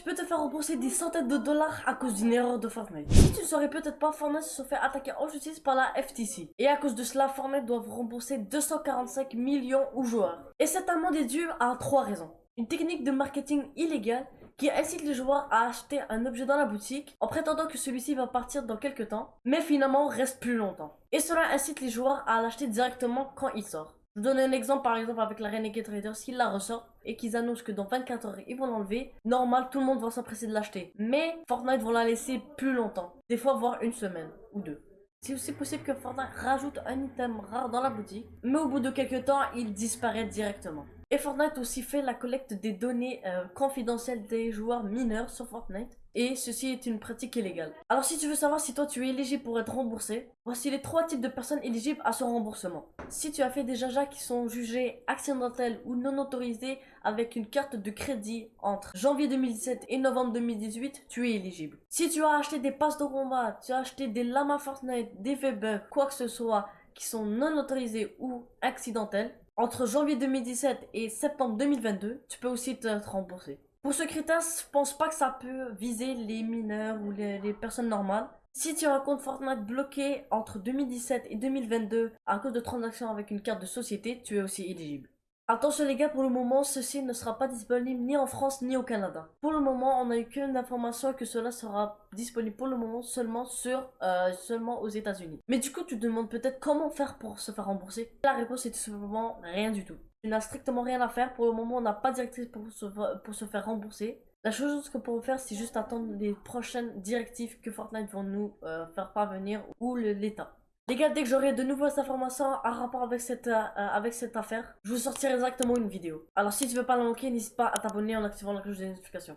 tu peux te faire rembourser des centaines de dollars à cause d'une erreur de Fortnite. Si tu ne saurais peut-être pas, Fortnite se fait attaquer en justice par la FTC. Et à cause de cela, Fortnite doit rembourser 245 millions aux joueurs. Et cette amende est due à trois raisons. Une technique de marketing illégale qui incite les joueurs à acheter un objet dans la boutique en prétendant que celui-ci va partir dans quelques temps, mais finalement reste plus longtemps. Et cela incite les joueurs à l'acheter directement quand il sort. Je vous donne un exemple par exemple avec la Renegade Raiders, s'ils la ressortent et qu'ils annoncent que dans 24 heures ils vont l'enlever, normal tout le monde va s'empresser de l'acheter. Mais Fortnite vont la laisser plus longtemps, des fois voire une semaine ou deux. C'est aussi possible que Fortnite rajoute un item rare dans la boutique, mais au bout de quelques temps il disparaît directement. Et Fortnite aussi fait la collecte des données euh, confidentielles des joueurs mineurs sur Fortnite. Et ceci est une pratique illégale. Alors si tu veux savoir si toi tu es éligible pour être remboursé, voici les trois types de personnes éligibles à ce remboursement. Si tu as fait des jajas qui sont jugés accidentels ou non autorisés avec une carte de crédit entre janvier 2017 et novembre 2018, tu es éligible. Si tu as acheté des passes de combat, tu as acheté des lamas Fortnite, des bugs, quoi que ce soit qui sont non autorisés ou accidentels, entre janvier 2017 et septembre 2022, tu peux aussi te rembourser. Pour ce critère, je pense pas que ça peut viser les mineurs ou les, personnes normales. Si tu as un compte Fortnite bloqué entre 2017 et 2022 à cause de transactions avec une carte de société, tu es aussi éligible. Attention les gars, pour le moment, ceci ne sera pas disponible ni en France ni au Canada. Pour le moment, on n'a eu qu'une information que cela sera disponible pour le moment seulement euh, seulement aux États-Unis. Mais du coup, tu demandes peut-être comment faire pour se faire rembourser? La réponse est tout simplement rien du tout. Tu n'as strictement rien à faire. Pour le moment, on n'a pas de directrice pour se, pour se faire rembourser. La chose que pour faire, c'est juste attendre les prochaines directives que Fortnite vont nous euh, faire parvenir ou l'État. Les gars, dès que j'aurai de nouvelles informations en rapport avec cette, euh, avec cette affaire, je vous sortirai exactement une vidéo. Alors si tu veux pas la manquer, n'hésite pas à t'abonner en activant la cloche de notification.